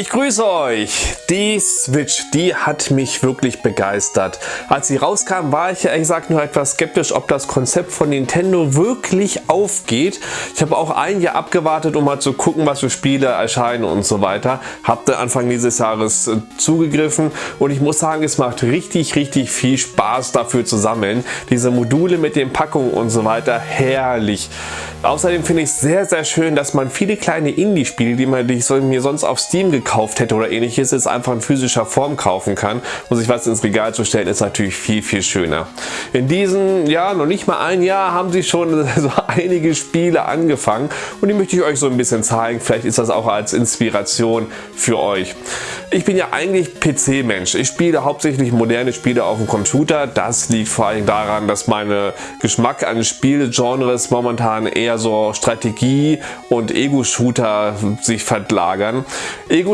Ich grüße euch! Die Switch, die hat mich wirklich begeistert. Als sie rauskam, war ich ja ehrlich gesagt nur etwas skeptisch, ob das Konzept von Nintendo wirklich aufgeht. Ich habe auch ein Jahr abgewartet, um mal zu gucken, was für Spiele erscheinen und so weiter. Habe Anfang dieses Jahres äh, zugegriffen und ich muss sagen, es macht richtig, richtig viel Spaß dafür zu sammeln. Diese Module mit den Packungen und so weiter, herrlich. Außerdem finde ich es sehr, sehr schön, dass man viele kleine Indie-Spiele, die man die ich mir sonst auf Steam gekauft hätte oder ähnliches, jetzt einfach in physischer Form kaufen kann. Und sich was ins Regal zu stellen, ist natürlich viel, viel schöner. In diesem Jahr, noch nicht mal ein Jahr, haben sie schon so einige Spiele angefangen und die möchte ich euch so ein bisschen zeigen. Vielleicht ist das auch als Inspiration für euch. Ich bin ja eigentlich PC-Mensch. Ich spiele hauptsächlich moderne Spiele auf dem Computer. Das liegt vor allem daran, dass meine Geschmack an Spielgenres momentan eher so Strategie und Ego-Shooter sich verlagern.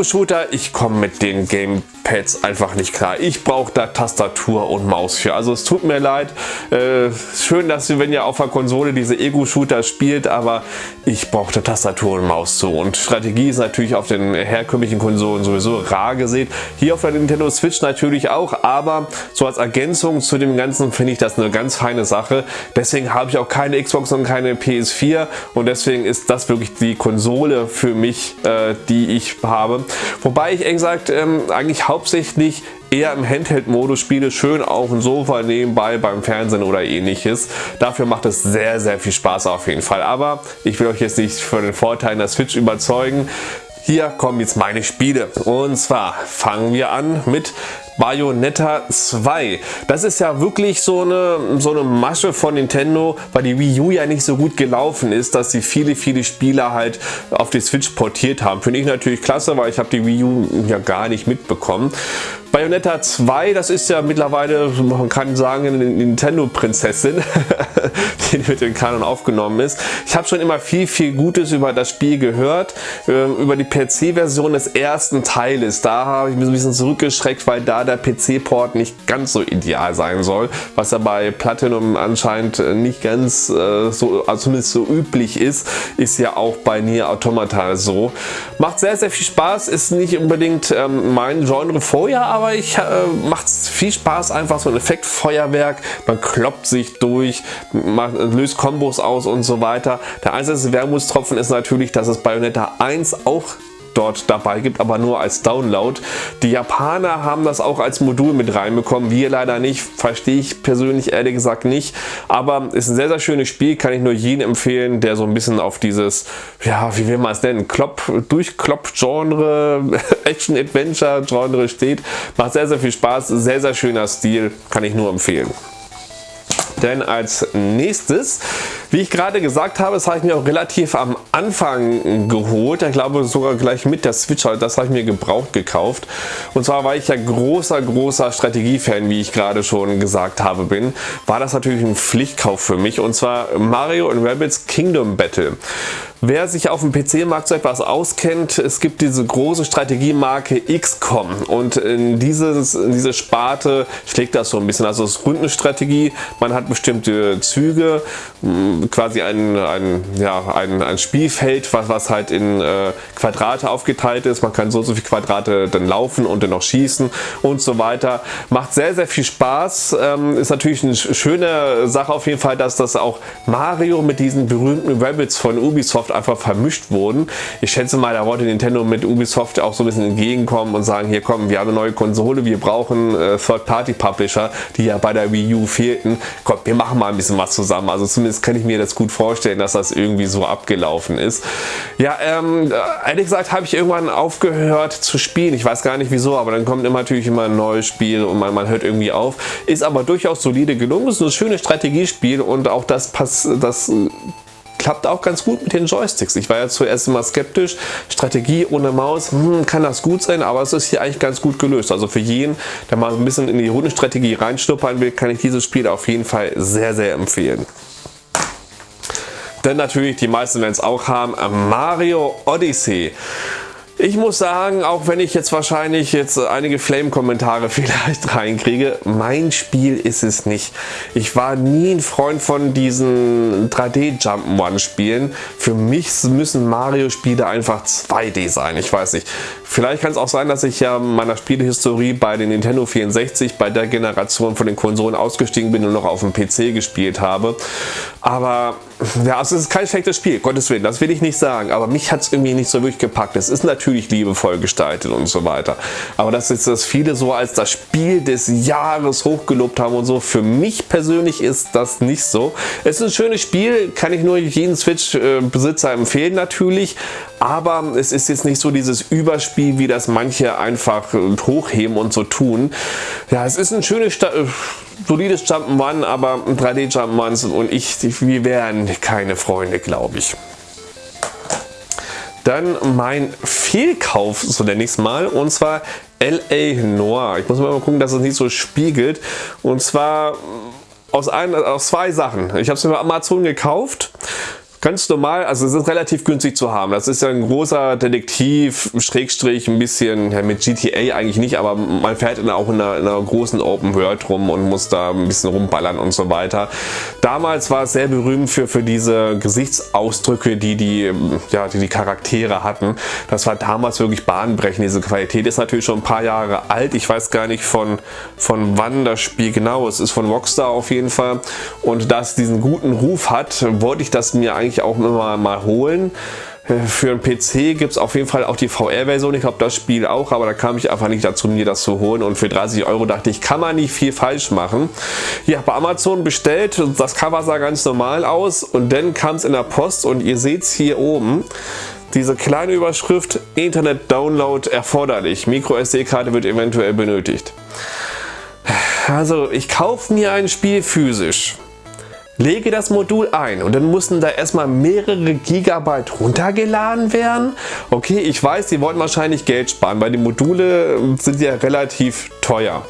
Ego-Shooter, ich komme mit den Game Pads einfach nicht klar. Ich brauche da Tastatur und Maus für. Also es tut mir leid. Äh, schön, dass ihr, wenn ihr auf der Konsole diese Ego-Shooter spielt, aber ich brauche da Tastatur und Maus zu. Und Strategie ist natürlich auf den herkömmlichen Konsolen sowieso rar gesehen. Hier auf der Nintendo Switch natürlich auch, aber so als Ergänzung zu dem Ganzen finde ich das eine ganz feine Sache. Deswegen habe ich auch keine Xbox und keine PS4 und deswegen ist das wirklich die Konsole für mich, äh, die ich habe. Wobei ich, ehrlich gesagt, ähm, eigentlich hauptsächlich eher im Handheld-Modus spiele, schön auf dem Sofa nebenbei beim Fernsehen oder ähnliches. Dafür macht es sehr, sehr viel Spaß auf jeden Fall. Aber ich will euch jetzt nicht für den Vorteil der Switch überzeugen. Hier kommen jetzt meine Spiele. Und zwar fangen wir an mit Bayonetta 2. Das ist ja wirklich so eine, so eine Masche von Nintendo, weil die Wii U ja nicht so gut gelaufen ist, dass sie viele, viele Spiele halt auf die Switch portiert haben. Finde ich natürlich klasse, weil ich habe die Wii U ja gar nicht mitbekommen. Bayonetta 2, das ist ja mittlerweile, man kann sagen, eine Nintendo-Prinzessin, die mit dem Kanon aufgenommen ist. Ich habe schon immer viel, viel Gutes über das Spiel gehört, ähm, über die PC-Version des ersten Teiles. Da habe ich mich ein bisschen zurückgeschreckt, weil da der PC-Port nicht ganz so ideal sein soll, was ja bei Platinum anscheinend nicht ganz äh, so, also zumindest so üblich ist, ist ja auch bei Nier Automata so. Macht sehr, sehr viel Spaß, ist nicht unbedingt ähm, mein Genre vorher, aber ich äh, macht viel Spaß, einfach so ein Effektfeuerwerk. Man kloppt sich durch, macht, löst Kombos aus und so weiter. Der einzige Wermutstropfen ist natürlich, dass es Bayonetta 1 auch dort dabei gibt, aber nur als Download. Die Japaner haben das auch als Modul mit reinbekommen, wir leider nicht, verstehe ich persönlich ehrlich gesagt nicht, aber ist ein sehr, sehr schönes Spiel, kann ich nur jeden empfehlen, der so ein bisschen auf dieses, ja, wie will man es nennen, Klopp, Durchklopp-Genre, Action-Adventure-Genre steht. Macht sehr, sehr viel Spaß, sehr, sehr schöner Stil, kann ich nur empfehlen. Denn als nächstes, wie ich gerade gesagt habe, das habe ich mir auch relativ am Anfang geholt. Ich glaube sogar gleich mit der Switch, also das habe ich mir gebraucht gekauft. Und zwar, weil ich ja großer, großer Strategiefan, wie ich gerade schon gesagt habe, bin, war das natürlich ein Pflichtkauf für mich. Und zwar Mario Rabbids Kingdom Battle. Wer sich auf dem PC-Markt so etwas auskennt, es gibt diese große Strategiemarke XCOM und in, dieses, in diese Sparte schlägt das so ein bisschen. Also es ist Rundenstrategie, man hat bestimmte Züge, quasi ein, ein, ja, ein, ein Spielfeld, was, was halt in äh, Quadrate aufgeteilt ist. Man kann so so viele Quadrate dann laufen und dann noch schießen und so weiter. Macht sehr, sehr viel Spaß. Ähm, ist natürlich eine schöne Sache auf jeden Fall, dass das auch Mario mit diesen berühmten Rabbits von Ubisoft Ubisoft einfach vermischt wurden. Ich schätze mal, da wollte Nintendo mit Ubisoft auch so ein bisschen entgegenkommen und sagen, hier kommen, wir haben eine neue Konsole, wir brauchen äh, Third-Party-Publisher, die ja bei der Wii U fehlten. Komm, wir machen mal ein bisschen was zusammen. Also zumindest kann ich mir das gut vorstellen, dass das irgendwie so abgelaufen ist. Ja, ähm, ehrlich gesagt habe ich irgendwann aufgehört zu spielen. Ich weiß gar nicht wieso, aber dann kommt immer natürlich immer ein neues Spiel und man, man hört irgendwie auf. Ist aber durchaus solide gelungen. Ist ein schönes Strategiespiel und auch das, Pass, das klappt auch ganz gut mit den Joysticks. Ich war ja zuerst immer skeptisch, Strategie ohne Maus, hm, kann das gut sein, aber es ist hier eigentlich ganz gut gelöst. Also für jeden, der mal ein bisschen in die Rundenstrategie reinschnuppern will, kann ich dieses Spiel auf jeden Fall sehr, sehr empfehlen. Denn natürlich, die meisten werden es auch haben, Mario Odyssey. Ich muss sagen, auch wenn ich jetzt wahrscheinlich jetzt einige Flame-Kommentare vielleicht reinkriege, mein Spiel ist es nicht. Ich war nie ein Freund von diesen 3D-Jump'n'One-Spielen. Für mich müssen Mario-Spiele einfach 2D sein. Ich weiß nicht. Vielleicht kann es auch sein, dass ich ja meiner Spielehistorie bei den Nintendo 64 bei der Generation von den Konsolen ausgestiegen bin und noch auf dem PC gespielt habe. Aber ja, es ist kein schlechtes Spiel, Gottes Willen, das will ich nicht sagen. Aber mich hat es irgendwie nicht so wirklich gepackt. Es ist natürlich liebevoll gestaltet und so weiter. Aber dass jetzt das viele so als das Spiel des Jahres hochgelobt haben und so, für mich persönlich ist das nicht so. Es ist ein schönes Spiel, kann ich nur jeden Switch-Besitzer empfehlen natürlich. Aber es ist jetzt nicht so dieses Überspiel, wie das manche einfach hochheben und so tun. Ja, es ist ein schönes, Sta äh, solides Jump'n'Run, aber 3D Jump'n'Runs und ich, wir wären keine Freunde, glaube ich. Dann mein Fehlkauf, so nenne ich es mal, und zwar LA Noir. Ich muss mal gucken, dass es nicht so spiegelt. Und zwar aus, ein, aus zwei Sachen. Ich habe es mir bei Amazon gekauft Ganz normal, also es ist relativ günstig zu haben. Das ist ja ein großer Detektiv, Schrägstrich, ein bisschen ja, mit GTA eigentlich nicht, aber man fährt in, auch in einer, in einer, großen Open World rum und muss da ein bisschen rumballern und so weiter. Damals war es sehr berühmt für, für diese Gesichtsausdrücke, die die, ja, die die Charaktere hatten. Das war damals wirklich bahnbrechend. Diese Qualität ist natürlich schon ein paar Jahre alt. Ich weiß gar nicht von, von wann das Spiel genau ist. Es ist von Rockstar auf jeden Fall. Und da es diesen guten Ruf hat, wollte ich das mir eigentlich eigentlich auch immer mal holen. Für einen PC gibt es auf jeden Fall auch die VR-Version, ich glaube das Spiel auch, aber da kam ich einfach nicht dazu, mir das zu holen und für 30 Euro dachte ich, kann man nicht viel falsch machen. Ja, bei Amazon bestellt, das Cover sah ganz normal aus und dann kam es in der Post und ihr seht es hier oben, diese kleine Überschrift Internet Download erforderlich, Micro SD-Karte wird eventuell benötigt. Also ich kaufe mir ein Spiel physisch lege das Modul ein und dann mussten da erstmal mehrere Gigabyte runtergeladen werden. Okay, ich weiß, die wollten wahrscheinlich Geld sparen, weil die Module sind ja relativ teuer.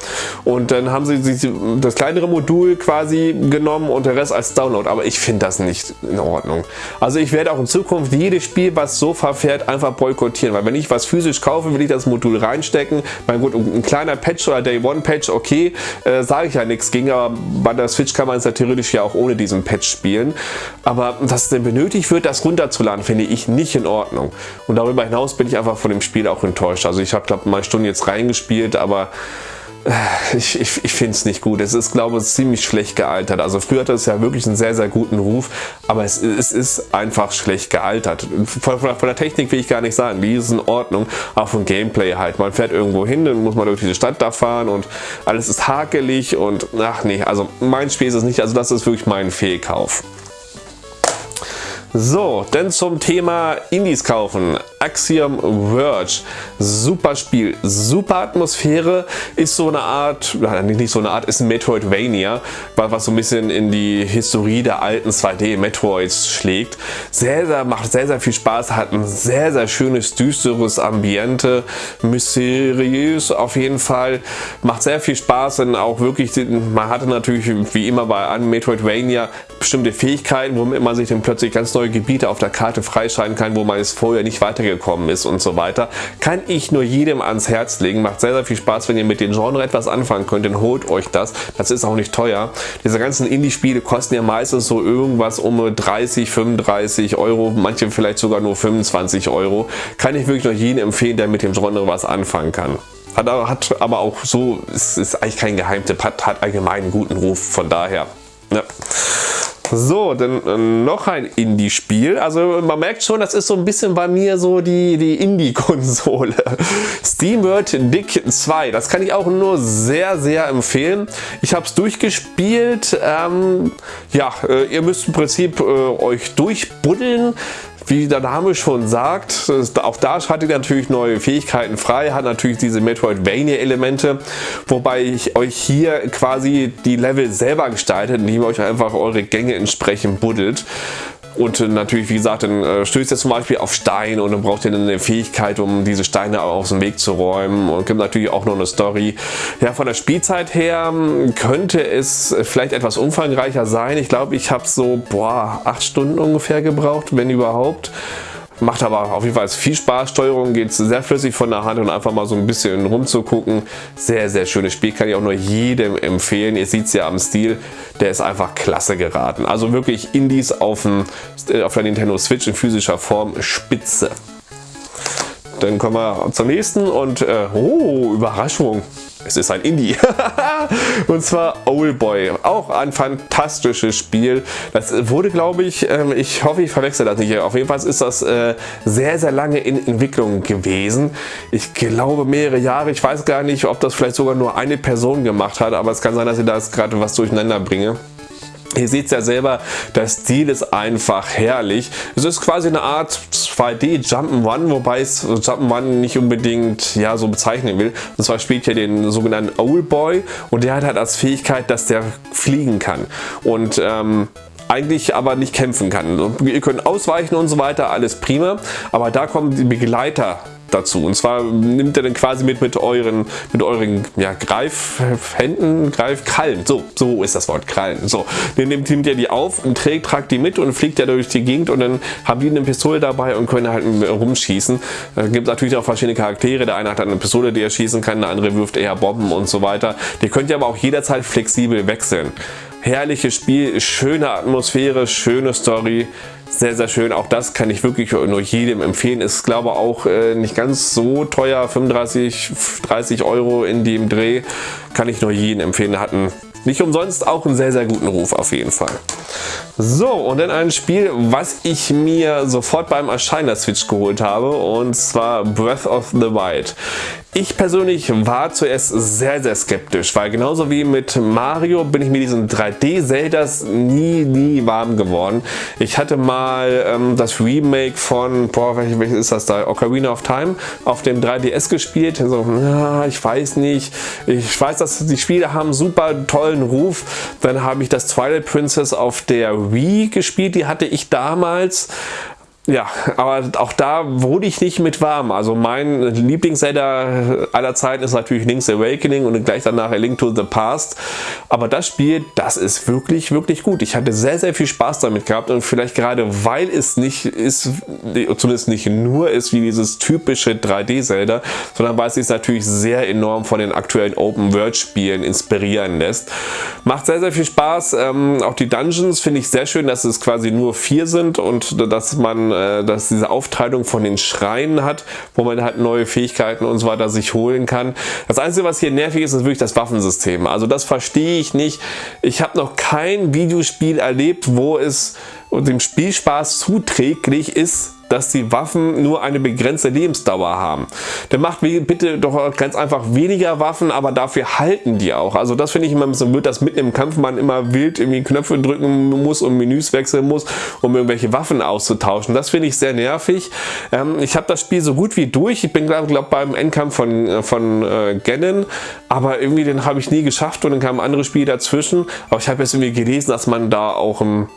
Und dann haben sie das kleinere Modul quasi genommen und der Rest als Download. Aber ich finde das nicht in Ordnung. Also ich werde auch in Zukunft jedes Spiel, was so verfährt, einfach boykottieren. Weil wenn ich was physisch kaufe, will ich das Modul reinstecken. Mein gut, ein kleiner Patch oder Day One Patch, okay, äh, sage ich ja nichts gegen. Aber bei der Switch kann man es ja theoretisch ja auch ohne diesen Patch spielen. Aber dass denn benötigt wird, das runterzuladen, finde ich nicht in Ordnung. Und darüber hinaus bin ich einfach von dem Spiel auch enttäuscht. Also ich habe glaube mal Stunden jetzt reingespielt, aber ich, ich, ich finde es nicht gut. Es ist, glaube ich, ziemlich schlecht gealtert. Also früher hatte es ja wirklich einen sehr, sehr guten Ruf, aber es, es ist einfach schlecht gealtert. Von, von, von, der Technik will ich gar nicht sagen, die ist in Ordnung, auch vom Gameplay halt. Man fährt irgendwo hin, dann muss man durch diese Stadt da fahren und alles ist hakelig und ach nee, also mein Spiel ist es nicht, also das ist wirklich mein Fehlkauf. So, denn zum Thema Indies kaufen. Axiom Verge. Super Spiel, super Atmosphäre, ist so eine Art, nicht so eine Art, ist ein Metroidvania, was so ein bisschen in die Historie der alten 2D Metroids schlägt. Sehr, sehr, macht sehr, sehr viel Spaß, hat ein sehr, sehr schönes, düsteres Ambiente, mysteriös auf jeden Fall, macht sehr viel Spaß und auch wirklich, man hatte natürlich wie immer bei einem Metroidvania bestimmte Fähigkeiten, womit man sich dann plötzlich ganz neue Gebiete auf der Karte freischalten kann, wo man es vorher nicht weitergekommen ist und so weiter. Kann ich nur jedem ans Herz legen. Macht sehr, sehr viel Spaß, wenn ihr mit dem Genre etwas anfangen könnt, dann holt euch das. Das ist auch nicht teuer. Diese ganzen Indie-Spiele kosten ja meistens so irgendwas um 30, 35 Euro, manche vielleicht sogar nur 25 Euro. Kann ich wirklich nur jedem empfehlen, der mit dem Genre was anfangen kann. Hat, hat aber auch so, es ist eigentlich kein Geheimtipp, hat, hat allgemein einen guten Ruf, von daher. Ja. So, dann noch ein Indie-Spiel. Also man merkt schon, das ist so ein bisschen bei mir so die, die Indie-Konsole. SteamWorld Dick 2. Das kann ich auch nur sehr, sehr empfehlen. Ich habe es durchgespielt. Ähm, ja, äh, ihr müsst im Prinzip äh, euch durchbuddeln. Wie der Name schon sagt, auch da schaltet ihr natürlich neue Fähigkeiten frei, hat natürlich diese Metroidvania-Elemente, wobei ich euch hier quasi die Level selber gestaltet, indem ihr euch einfach eure Gänge entsprechend buddelt. Und natürlich, wie gesagt, dann äh, stößt ihr zum Beispiel auf Stein und dann braucht ihr eine Fähigkeit, um diese Steine aus dem Weg zu räumen. Und gibt natürlich auch noch eine Story. Ja, von der Spielzeit her hm, könnte es vielleicht etwas umfangreicher sein. Ich glaube, ich habe so, boah, acht Stunden ungefähr gebraucht, wenn überhaupt Macht aber auf jeden Fall viel Spaß. Steuerung geht sehr flüssig von der Hand und einfach mal so ein bisschen rumzugucken. Sehr, sehr schönes Spiel. Kann ich auch nur jedem empfehlen. Ihr seht es ja am Stil. Der ist einfach klasse geraten. Also wirklich Indies auf, dem, äh, auf der Nintendo Switch in physischer Form spitze. Dann kommen wir zum nächsten und äh, oh, Überraschung. Es ist ein Indie. und zwar Oldboy. Auch ein fantastisches Spiel. Das wurde, glaube ich, ähm, ich hoffe, ich verwechsel das nicht. Auf jeden Fall ist das äh, sehr, sehr lange in Entwicklung gewesen. Ich glaube mehrere Jahre. Ich weiß gar nicht, ob das vielleicht sogar nur eine Person gemacht hat. Aber es kann sein, dass ich da gerade was durcheinander bringe. Ihr seht es ja selber, der Stil ist einfach herrlich. Es ist quasi eine Art 2D Jump'n'Run, wobei es Jump'n'Run nicht unbedingt ja, so bezeichnen will. Und zwar spielt ihr den sogenannten Old Boy und der hat halt als Fähigkeit, dass der fliegen kann. Und ähm, eigentlich aber nicht kämpfen kann. Ihr könnt ausweichen und so weiter, alles prima, aber da kommen die Begleiter dazu. Und zwar nimmt er dann quasi mit mit euren, mit euren ja, Greifhänden, Greifkrallen. So, so ist das Wort, Krallen. So, dann nimmt er die auf und trägt, tragt die mit und fliegt er durch die Gegend und dann haben die eine Pistole dabei und können halt rumschießen. Da gibt natürlich auch verschiedene Charaktere. Der eine hat eine Pistole, die er schießen kann, der andere wirft eher Bomben und so weiter. Die könnt ihr aber auch jederzeit flexibel wechseln. Herrliches Spiel, schöne Atmosphäre, schöne Story sehr, sehr schön. Auch das kann ich wirklich nur jedem empfehlen. Ist, glaube auch äh, nicht ganz so teuer. 35, 30 Euro in dem Dreh. Kann ich nur jedem empfehlen. Hatten nicht umsonst auch einen sehr, sehr guten Ruf auf jeden Fall. So, und dann ein Spiel, was ich mir sofort beim Erscheinen der Switch geholt habe, und zwar Breath of the Wild. Ich persönlich war zuerst sehr, sehr skeptisch, weil genauso wie mit Mario bin ich mit diesen 3D-Zeldas nie, nie warm geworden. Ich hatte mal ähm, das Remake von, boah, welches ist das da, Ocarina of Time auf dem 3DS gespielt. So, na, ich weiß nicht. Ich weiß, dass die Spiele haben super tollen Ruf. Dann habe ich das Twilight Princess auf der Wii gespielt. Die hatte ich damals ja, aber auch da wurde ich nicht mit warm. Also mein Lieblings-Zelda aller Zeiten ist natürlich Link's Awakening und gleich danach A Link to the Past. Aber das Spiel, das ist wirklich, wirklich gut. Ich hatte sehr, sehr viel Spaß damit gehabt und vielleicht gerade weil es nicht ist, zumindest nicht nur ist wie dieses typische 3D-Zelda, sondern weil es sich natürlich sehr enorm von den aktuellen Open-World-Spielen inspirieren lässt. Macht sehr, sehr viel Spaß. Ähm, auch die Dungeons finde ich sehr schön, dass es quasi nur vier sind und dass man äh, dass diese Aufteilung von den Schreien hat, wo man halt neue Fähigkeiten und so weiter sich holen kann. Das Einzige, was hier nervig ist, ist wirklich das Waffensystem. Also das verstehe ich nicht. Ich habe noch kein Videospiel erlebt, wo es dem Spielspaß zuträglich ist, dass die Waffen nur eine begrenzte Lebensdauer haben. Dann macht bitte doch ganz einfach weniger Waffen, aber dafür halten die auch. Also das finde ich immer ein bisschen blöd, dass mitten im Kampf man immer wild irgendwie Knöpfe drücken muss und Menüs wechseln muss, um irgendwelche Waffen auszutauschen. Das finde ich sehr nervig. Ähm, ich habe das Spiel so gut wie durch. Ich bin glaube glaub, beim Endkampf von, äh, von äh, Ganon, aber irgendwie den habe ich nie geschafft und dann kam ein anderes Spiel dazwischen. Aber ich habe jetzt irgendwie gelesen, dass man da auch im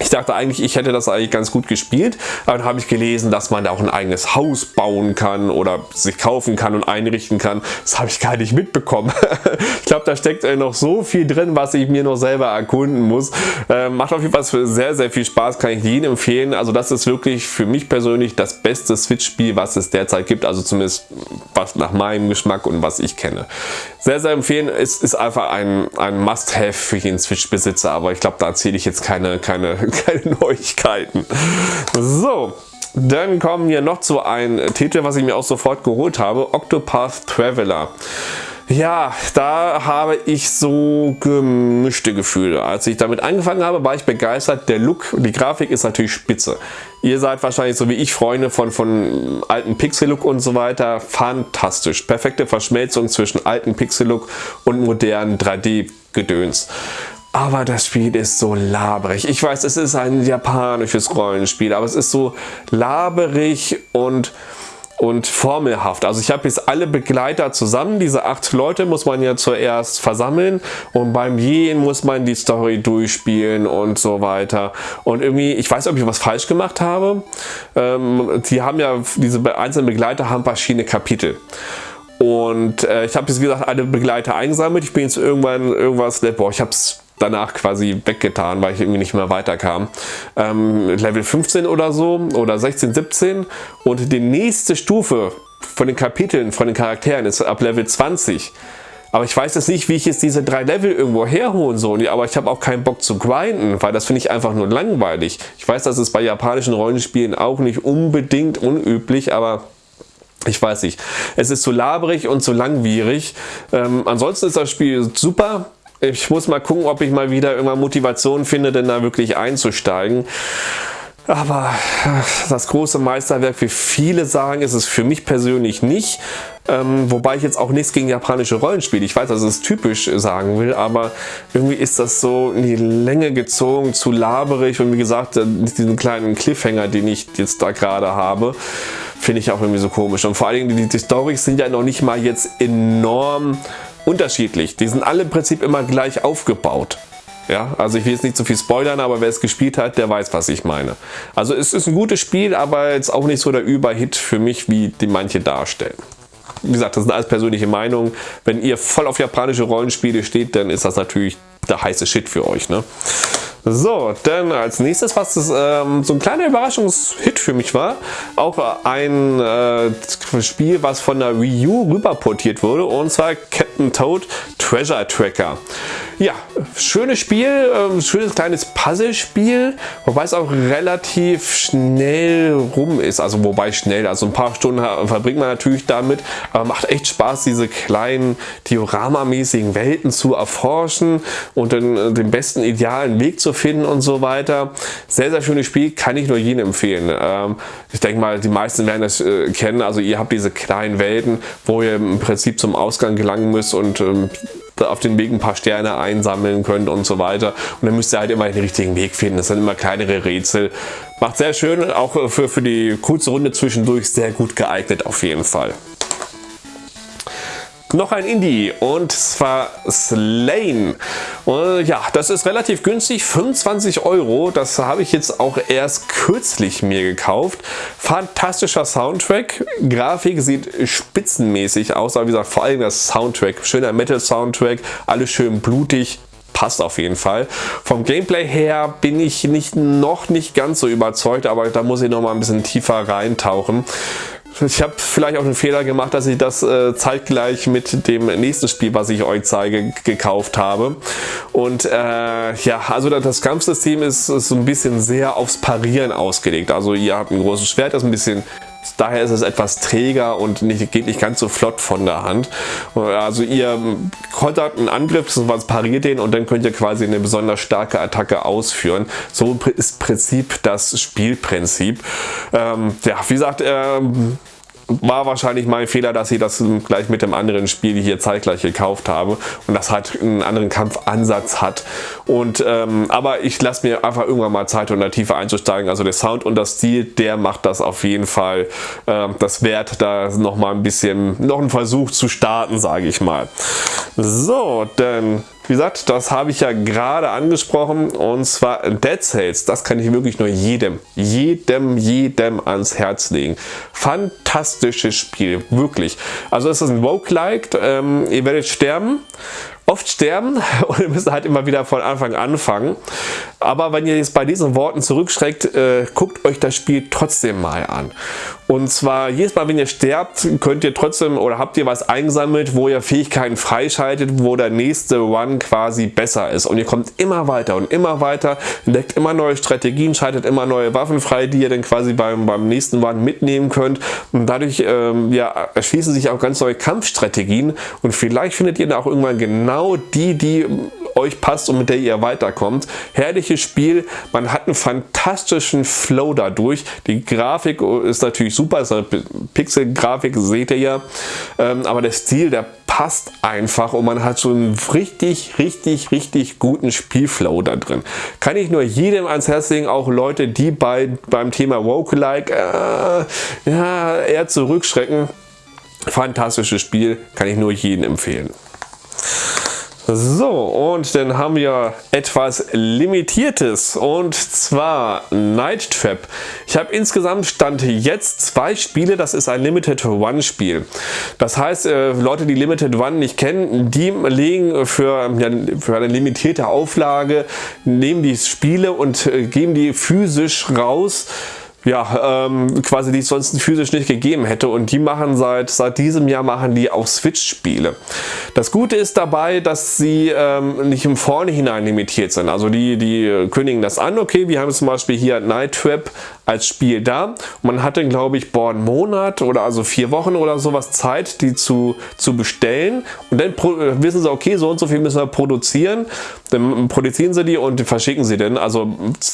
ich dachte eigentlich, ich hätte das eigentlich ganz gut gespielt, aber dann habe ich gelesen, dass man da auch ein eigenes Haus bauen kann oder sich kaufen kann und einrichten kann. Das habe ich gar nicht mitbekommen. ich glaube, da steckt äh, noch so viel drin, was ich mir noch selber erkunden muss. Äh, macht auf jeden Fall sehr, sehr viel Spaß, kann ich jedem empfehlen. Also das ist wirklich für mich persönlich das beste Switch-Spiel, was es derzeit gibt. Also zumindest was nach meinem Geschmack und was ich kenne. Sehr, sehr empfehlen. Es ist einfach ein, ein Must-Have für jeden Switch-Besitzer, aber ich glaube, da erzähle ich jetzt keine, keine keine Neuigkeiten. So, dann kommen wir noch zu einem Titel, was ich mir auch sofort geholt habe, Octopath Traveler. Ja, da habe ich so gemischte Gefühle. Als ich damit angefangen habe, war ich begeistert. Der Look, die Grafik ist natürlich spitze. Ihr seid wahrscheinlich so wie ich Freunde von, von alten Pixel-Look und so weiter. Fantastisch. Perfekte Verschmelzung zwischen alten Pixel-Look und modernen 3D-Gedöns. Aber das Spiel ist so laberig. Ich weiß, es ist ein japanisches Rollenspiel, aber es ist so laberig und und formelhaft. Also ich habe jetzt alle Begleiter zusammen. Diese acht Leute muss man ja zuerst versammeln und beim Jeden muss man die Story durchspielen und so weiter. Und irgendwie, ich weiß, ob ich was falsch gemacht habe. Ähm, die haben ja, diese einzelnen Begleiter haben verschiedene Kapitel. Und äh, ich habe jetzt, wie gesagt, alle Begleiter eingesammelt. Ich bin jetzt irgendwann irgendwas, boah, ich habe es danach quasi weggetan, weil ich irgendwie nicht mehr weiterkam. Ähm, Level 15 oder so oder 16, 17 und die nächste Stufe von den Kapiteln, von den Charakteren ist ab Level 20. Aber ich weiß jetzt nicht, wie ich jetzt diese drei Level irgendwo herholen soll. Aber ich habe auch keinen Bock zu grinden, weil das finde ich einfach nur langweilig. Ich weiß, das ist bei japanischen Rollenspielen auch nicht unbedingt unüblich, aber ich weiß nicht. Es ist zu laberig und zu langwierig. Ähm, ansonsten ist das Spiel super. Ich muss mal gucken, ob ich mal wieder irgendwann Motivation finde, denn da wirklich einzusteigen. Aber das große Meisterwerk, wie viele sagen, ist es für mich persönlich nicht. Ähm, wobei ich jetzt auch nichts gegen japanische Rollenspiele, ich weiß, dass es typisch sagen will, aber irgendwie ist das so in die Länge gezogen, zu laberig und wie gesagt, äh, diesen kleinen Cliffhanger, den ich jetzt da gerade habe, finde ich auch irgendwie so komisch. Und vor allen Dingen, die, die Storys sind ja noch nicht mal jetzt enorm unterschiedlich. Die sind alle im Prinzip immer gleich aufgebaut. Ja, also ich will jetzt nicht zu viel spoilern, aber wer es gespielt hat, der weiß, was ich meine. Also es ist ein gutes Spiel, aber jetzt auch nicht so der Überhit für mich, wie die manche darstellen. Wie gesagt, das sind alles persönliche Meinungen. Wenn ihr voll auf japanische Rollenspiele steht, dann ist das natürlich der heiße Shit für euch. Ne? So, dann als nächstes, was das, ähm, so ein kleiner Überraschungshit für mich war, auch ein äh, Spiel, was von der Wii U rüberportiert wurde, und zwar Captain Toad Treasure Tracker. Ja, schönes Spiel, äh, schönes kleines Puzzlespiel, wobei es auch relativ schnell rum ist, also wobei schnell, also ein paar Stunden verbringt man natürlich damit, aber macht echt Spaß, diese kleinen Diorama-mäßigen Welten zu erforschen und den, äh, den besten idealen Weg zu finden und so weiter. Sehr, sehr schönes Spiel, kann ich nur jedem empfehlen. Ähm, ich denke mal, die meisten werden das äh, kennen. Also ihr habt diese kleinen Welten, wo ihr im Prinzip zum Ausgang gelangen müsst und ähm, auf den Weg ein paar Sterne einsammeln könnt und so weiter. Und dann müsst ihr halt immer den richtigen Weg finden. Das sind immer kleinere Rätsel. Macht sehr schön, auch für, für die kurze Runde zwischendurch sehr gut geeignet auf jeden Fall. Noch ein Indie und zwar Slane. Und ja, das ist relativ günstig, 25 Euro. Das habe ich jetzt auch erst kürzlich mir gekauft. Fantastischer Soundtrack. Grafik sieht spitzenmäßig aus, aber wie gesagt, vor allem das Soundtrack. Schöner Metal-Soundtrack, alles schön blutig, passt auf jeden Fall. Vom Gameplay her bin ich nicht, noch nicht ganz so überzeugt, aber da muss ich noch mal ein bisschen tiefer reintauchen. Ich habe vielleicht auch einen Fehler gemacht, dass ich das äh, zeitgleich mit dem nächsten Spiel, was ich euch zeige, gekauft habe. Und äh, ja, also das Kampfsystem ist, ist so ein bisschen sehr aufs Parieren ausgelegt. Also ihr habt ein großes Schwert, das ein bisschen Daher ist es etwas träger und nicht, geht nicht ganz so flott von der Hand. Also ihr kontert einen Angriff, was pariert den und dann könnt ihr quasi eine besonders starke Attacke ausführen. So ist Prinzip das Spielprinzip. Ähm, ja, wie gesagt, ähm, war wahrscheinlich mein Fehler, dass ich das gleich mit dem anderen Spiel hier zeitgleich gekauft habe und das halt einen anderen Kampfansatz hat. Und ähm, aber ich lasse mir einfach irgendwann mal Zeit, um da tiefer einzusteigen. Also der Sound und das Stil, der macht das auf jeden Fall äh, das wert, da noch mal ein bisschen noch einen Versuch zu starten, sage ich mal. So, dann wie gesagt, das habe ich ja gerade angesprochen und zwar Dead Cells. Das kann ich wirklich nur jedem, jedem, jedem ans Herz legen. Fantastisches Spiel, wirklich. Also es ist ein Roguelike, ähm, ihr werdet sterben, oft sterben und ihr müsst halt immer wieder von Anfang anfangen. Aber wenn ihr jetzt bei diesen Worten zurückschreckt, äh, guckt euch das Spiel trotzdem mal an. Und zwar jedes Mal, wenn ihr sterbt, könnt ihr trotzdem oder habt ihr was eingesammelt, wo ihr Fähigkeiten freischaltet, wo der nächste Run quasi besser ist. Und ihr kommt immer weiter und immer weiter, entdeckt immer neue Strategien, schaltet immer neue Waffen frei, die ihr dann quasi beim, beim nächsten Run mitnehmen könnt. Und dadurch ähm, ja, erschließen sich auch ganz neue Kampfstrategien. Und vielleicht findet ihr da auch irgendwann genau die, die euch passt und mit der ihr weiterkommt. Herrliches Spiel, man hat einen fantastischen Flow dadurch. Die Grafik ist natürlich super, ist eine Pixel-Grafik, seht ihr ja. Ähm, aber der Stil, der passt einfach und man hat so einen richtig, richtig, richtig guten Spielflow da drin. Kann ich nur jedem ans Herz legen, auch Leute, die bei, beim Thema Roguelike äh, ja, eher zurückschrecken. Fantastisches Spiel, kann ich nur jedem empfehlen. So, und dann haben wir etwas Limitiertes und zwar Night Trap. Ich habe insgesamt Stand jetzt zwei Spiele, das ist ein Limited One Spiel. Das heißt, äh, Leute, die Limited One nicht kennen, die legen für, ja, für eine limitierte Auflage, nehmen die Spiele und äh, geben die physisch raus ja, ähm, quasi die es sonst physisch nicht gegeben hätte und die machen seit, seit diesem Jahr machen die auch Switch-Spiele. Das Gute ist dabei, dass sie ähm, nicht im Vornherein limitiert sind. Also die, die kündigen das an, okay, wir haben zum Beispiel hier Night Trap als Spiel da man hatte glaube ich boah, einen Monat oder also vier Wochen oder sowas Zeit, die zu, zu bestellen und dann wissen sie, okay, so und so viel müssen wir produzieren, dann produzieren sie die und verschicken sie dann. Also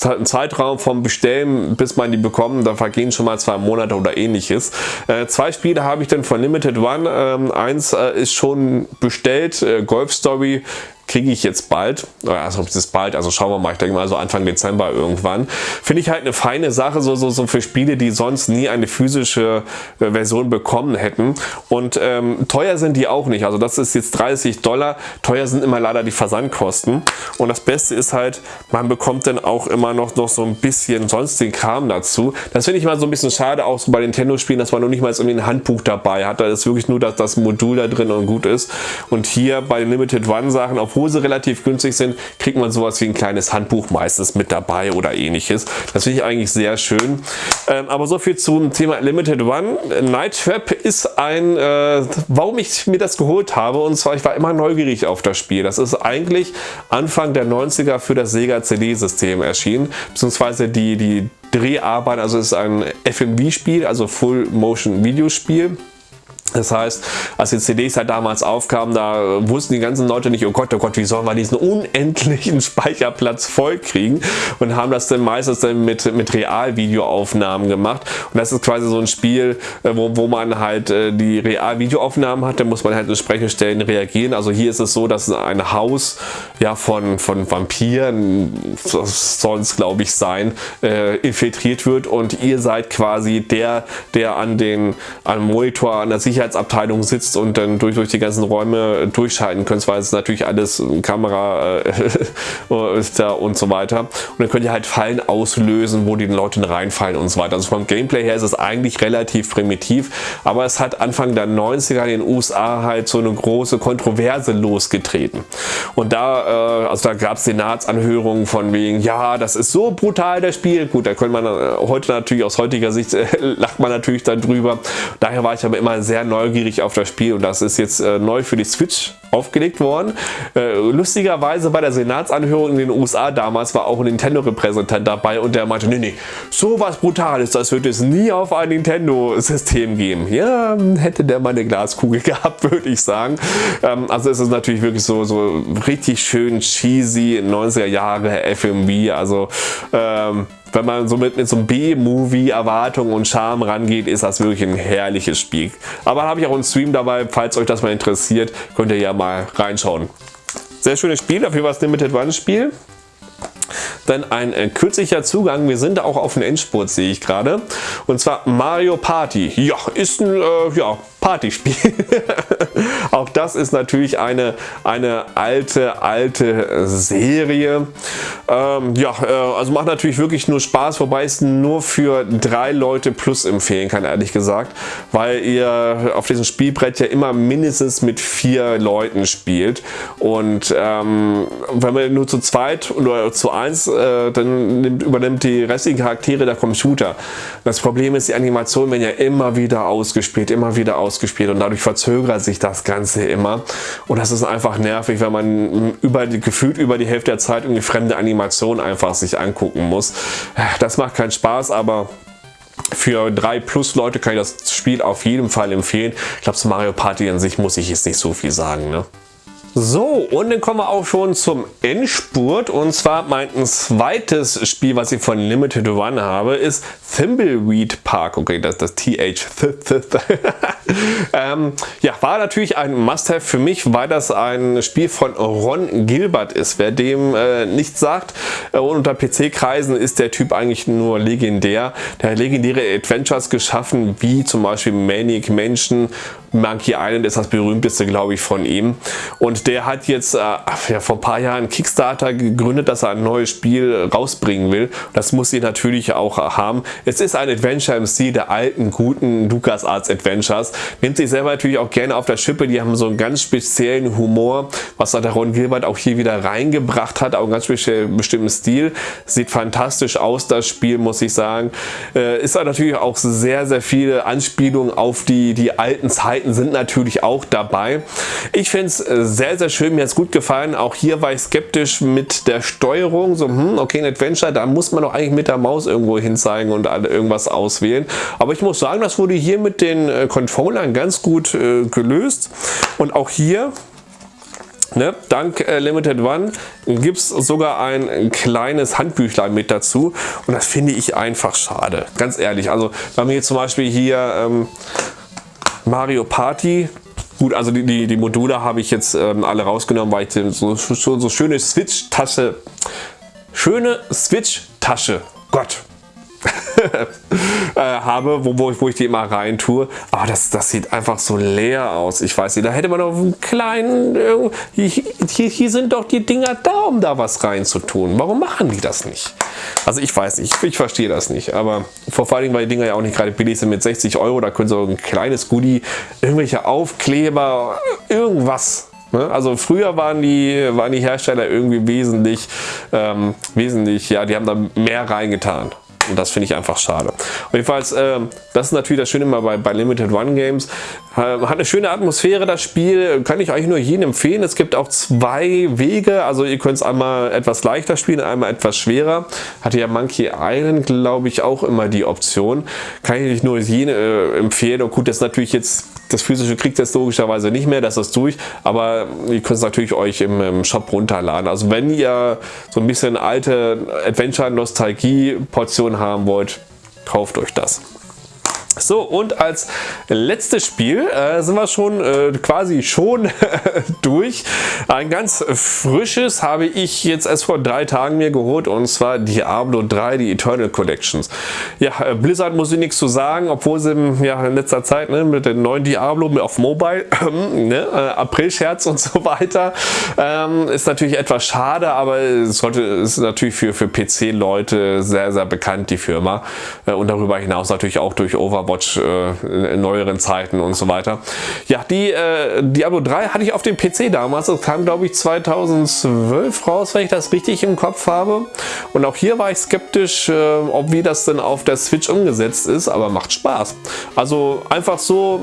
ein Zeitraum vom Bestellen, bis man die bekommt. Da vergehen schon mal zwei Monate oder ähnliches. Äh, zwei Spiele habe ich dann von Limited One. Ähm, eins äh, ist schon bestellt, äh, Golf Story kriege ich jetzt bald, also das ist bald, also schauen wir mal, ich denke mal so Anfang Dezember irgendwann. Finde ich halt eine feine Sache, so, so, so für Spiele, die sonst nie eine physische äh, Version bekommen hätten. Und ähm, teuer sind die auch nicht, also das ist jetzt 30 Dollar, teuer sind immer leider die Versandkosten. Und das Beste ist halt, man bekommt dann auch immer noch, noch so ein bisschen sonstigen Kram dazu. Das finde ich mal so ein bisschen schade, auch so bei Nintendo-Spielen, dass man noch nicht mal irgendwie ein Handbuch dabei hat. Da ist wirklich nur das, das Modul da drin und gut ist. Und hier bei den Limited One-Sachen, obwohl sie relativ günstig sind, kriegt man sowas wie ein kleines Handbuch meistens mit dabei oder ähnliches. Das finde ich eigentlich sehr schön. Ähm, aber so viel zum Thema Limited One. Night Trap ist ein, äh, warum ich mir das geholt habe und zwar ich war immer neugierig auf das Spiel. Das ist eigentlich Anfang der 90er für das Sega CD-System erschienen, beziehungsweise die, die Dreharbeiten, also es ist ein FMV-Spiel, also Full Motion Videospiel. Das heißt, als die CDs halt damals aufkamen, da wussten die ganzen Leute nicht, oh Gott, oh Gott, wie sollen wir diesen unendlichen Speicherplatz voll kriegen und haben das dann meistens dann mit, mit Realvideoaufnahmen gemacht. Und das ist quasi so ein Spiel, äh, wo, wo man halt äh, die Realvideoaufnahmen hat, dann muss man halt entsprechend Stellen reagieren. Also hier ist es so, dass ein Haus ja, von, von Vampiren, soll es glaube ich sein, äh, infiltriert wird und ihr seid quasi der, der an den an Monitor, an der Sicherheit Sicherheitsabteilung sitzt und dann durch, durch die ganzen Räume durchschalten könnt, weil es natürlich alles Kamera äh, ist da und so weiter. Und dann könnt ihr halt Fallen auslösen, wo die Leute reinfallen und so weiter. Also vom Gameplay her ist es eigentlich relativ primitiv, aber es hat Anfang der 90er in den USA halt so eine große Kontroverse losgetreten. Und da, äh, also da gab es Senatsanhörungen von wegen, ja, das ist so brutal, das Spiel. Gut, da könnte man äh, heute natürlich aus heutiger Sicht, äh, lacht man natürlich darüber. Daher war ich aber immer sehr neugierig auf das Spiel und das ist jetzt äh, neu für die Switch aufgelegt worden. Äh, lustigerweise bei der Senatsanhörung in den USA damals war auch ein Nintendo-Repräsentant dabei und der meinte, nee, nee, so was Brutales, das wird es nie auf ein Nintendo-System geben. Ja, hätte der mal eine Glaskugel gehabt, würde ich sagen. Ähm, also es ist natürlich wirklich so, so richtig schön cheesy 90er Jahre FMV, also ähm, wenn man so mit, mit so einem B-Movie Erwartung und Charme rangeht, ist das wirklich ein herrliches Spiel. Aber habe ich auch einen Stream dabei, falls euch das mal interessiert, könnt ihr ja mal reinschauen. Sehr schönes Spiel, dafür war es Limited One Spiel. Dann ein äh, kürzlicher Zugang, wir sind auch auf dem Endspurt, sehe ich gerade. Und zwar Mario Party. Ja, ist ein äh, ja, Partyspiel. Auch das ist natürlich eine, eine alte, alte Serie. Ähm, ja, äh, also macht natürlich wirklich nur Spaß, wobei es nur für drei Leute plus empfehlen kann, ehrlich gesagt, weil ihr auf diesem Spielbrett ja immer mindestens mit vier Leuten spielt und ähm, wenn man nur zu zweit oder zu eins, äh, dann nimmt, übernimmt die restlichen Charaktere der Computer. Das Problem ist, die Animationen werden ja immer wieder ausgespielt, immer wieder ausgespielt ausgespielt und dadurch verzögert sich das Ganze immer. Und das ist einfach nervig, wenn man über die, gefühlt über die Hälfte der Zeit irgendwie fremde Animationen einfach sich angucken muss. Das macht keinen Spaß, aber für drei plus Leute kann ich das Spiel auf jeden Fall empfehlen. Ich glaube, zu Mario Party an sich muss ich jetzt nicht so viel sagen. Ne? So, und dann kommen wir auch schon zum Endspurt. Und zwar mein zweites Spiel, was ich von Limited One habe, ist Thimbleweed Park. Okay, das ist das TH. ähm, ja, war natürlich ein Must-Have für mich, weil das ein Spiel von Ron Gilbert ist. Wer dem äh, nichts sagt, äh, unter PC-Kreisen ist der Typ eigentlich nur legendär. Der hat legendäre Adventures geschaffen, wie zum Beispiel Manic Mansion Monkey Island ist das berühmteste, glaube ich, von ihm. Und der hat jetzt äh, ja, vor ein paar Jahren Kickstarter gegründet, dass er ein neues Spiel rausbringen will. Das muss sie natürlich auch haben. Es ist ein Adventure im Stil der alten, guten LucasArts Adventures. Nimmt sich selber natürlich auch gerne auf der Schippe. Die haben so einen ganz speziellen Humor, was der Ron Gilbert auch hier wieder reingebracht hat. Auch einen ganz bestimmten Stil. Sieht fantastisch aus, das Spiel, muss ich sagen. Äh, ist natürlich auch sehr, sehr viele Anspielungen auf die, die alten Zeiten sind natürlich auch dabei. Ich finde es äh, sehr, sehr schön. Mir hat es gut gefallen. Auch hier war ich skeptisch mit der Steuerung. So, hm, okay, ein Adventure, da muss man doch eigentlich mit der Maus irgendwo hin zeigen und irgendwas auswählen. Aber ich muss sagen, das wurde hier mit den äh, Controllern ganz gut äh, gelöst. Und auch hier Ne? Dank äh, Limited One gibt es sogar ein kleines Handbüchlein mit dazu und das finde ich einfach schade, ganz ehrlich. Also wenn wir jetzt zum Beispiel hier ähm, Mario Party. Gut, also die, die, die Module habe ich jetzt ähm, alle rausgenommen, weil ich so, so, so schöne Switch-Tasche, schöne Switch-Tasche, Gott, äh, habe, wo, wo, ich, wo ich die immer rein tue. Aber das, das sieht einfach so leer aus. Ich weiß nicht, da hätte man noch einen kleinen... Hier, hier, sind doch die Dinger da, um da was rein zu tun. Warum machen die das nicht? Also ich weiß nicht, ich, ich verstehe das nicht. Aber vor allen Dingen, weil die Dinger ja auch nicht gerade billig sind mit 60 Euro, da können so ein kleines Goodie, irgendwelche Aufkleber, irgendwas ne? also früher waren die, waren die Hersteller irgendwie wesentlich, ähm, wesentlich, ja, die haben da mehr reingetan. Und das finde ich einfach schade. jedenfalls, äh, das ist natürlich das Schöne immer bei, bei Limited One Games. Äh, hat eine schöne Atmosphäre, das Spiel. Kann ich eigentlich nur jedem empfehlen. Es gibt auch zwei Wege. Also ihr könnt es einmal etwas leichter spielen, einmal etwas schwerer. Hatte ja Monkey Island, glaube ich, auch immer die Option. Kann ich nur jedem äh, empfehlen. Und gut, das ist natürlich jetzt das physische kriegt es logischerweise nicht mehr, das ist durch, aber ihr könnt es natürlich euch im, im, Shop runterladen. Also wenn ihr so ein bisschen alte Adventure-Nostalgie-Portion haben wollt, kauft euch das. So, und als letztes Spiel äh, sind wir schon äh, quasi schon durch. Ein ganz frisches habe ich jetzt erst vor drei Tagen mir geholt und zwar Diablo 3, die Eternal Collections. Ja, äh, Blizzard muss ich nichts zu sagen, obwohl sie ja, in letzter Zeit ne, mit dem neuen Diablo auf Mobile, ne, äh, April-Scherz und so weiter, ähm, ist natürlich etwas schade, aber es sollte, ist natürlich für, für PC-Leute sehr, sehr bekannt, die Firma. Äh, und darüber hinaus natürlich auch durch Overwatch Overwatch äh, in neueren Zeiten und so weiter. Ja, die äh, Diablo 3 hatte ich auf dem PC damals. Das kam, glaube ich, 2012 raus, wenn ich das richtig im Kopf habe. Und auch hier war ich skeptisch, äh, ob wie das denn auf der Switch umgesetzt ist, aber macht Spaß. Also einfach so,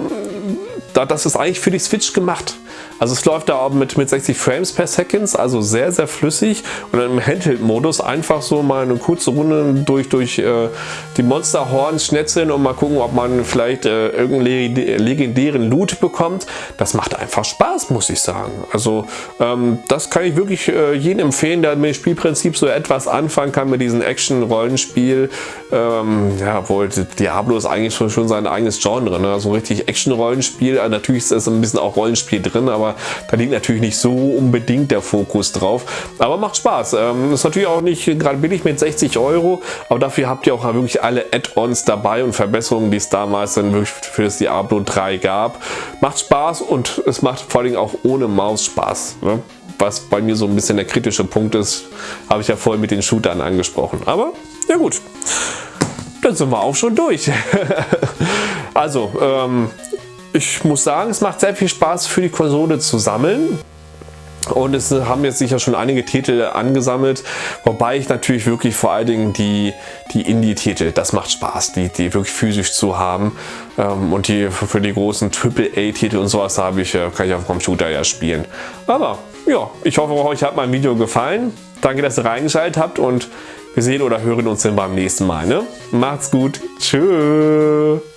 das ist eigentlich für die Switch gemacht. Also es läuft da mit, mit 60 Frames per Second, also sehr, sehr flüssig und im Handheld-Modus einfach so mal eine kurze Runde durch, durch äh, die Monsterhorns schnetzeln und mal gucken, ob man vielleicht äh, irgendeinen legendären Loot bekommt. Das macht einfach Spaß, muss ich sagen. Also ähm, das kann ich wirklich äh, jedem empfehlen, der mit dem Spielprinzip so etwas anfangen kann mit diesem Action-Rollenspiel. Ähm, ja, wohl Diablo ist eigentlich schon, schon sein eigenes Genre, ne? so richtig Action-Rollenspiel. Äh, natürlich ist es ein bisschen auch Rollenspiel drin, aber aber da liegt natürlich nicht so unbedingt der Fokus drauf. Aber macht Spaß. Ähm, ist natürlich auch nicht gerade billig mit 60 Euro, aber dafür habt ihr auch wirklich alle Add-ons dabei und Verbesserungen, die es damals dann wirklich für das Diablo 3 gab. Macht Spaß und es macht vor allem auch ohne Maus Spaß. Ne? Was bei mir so ein bisschen der kritische Punkt ist, habe ich ja vorhin mit den Shootern angesprochen. Aber ja gut, dann sind wir auch schon durch. also, ähm, ich muss sagen, es macht sehr viel Spaß für die Konsole zu sammeln. Und es haben jetzt sicher schon einige Titel angesammelt, wobei ich natürlich wirklich vor allen Dingen die, die Indie-Titel, das macht Spaß, die, die wirklich physisch zu haben. Ähm, und die für die großen AAA-Titel und sowas habe ich, äh, kann ich auf dem Computer ja spielen. Aber ja, ich hoffe, euch hat mein Video gefallen. Danke, dass ihr reingeschaltet habt und wir sehen oder hören uns dann beim nächsten Mal. Ne? Macht's gut. Tschüss.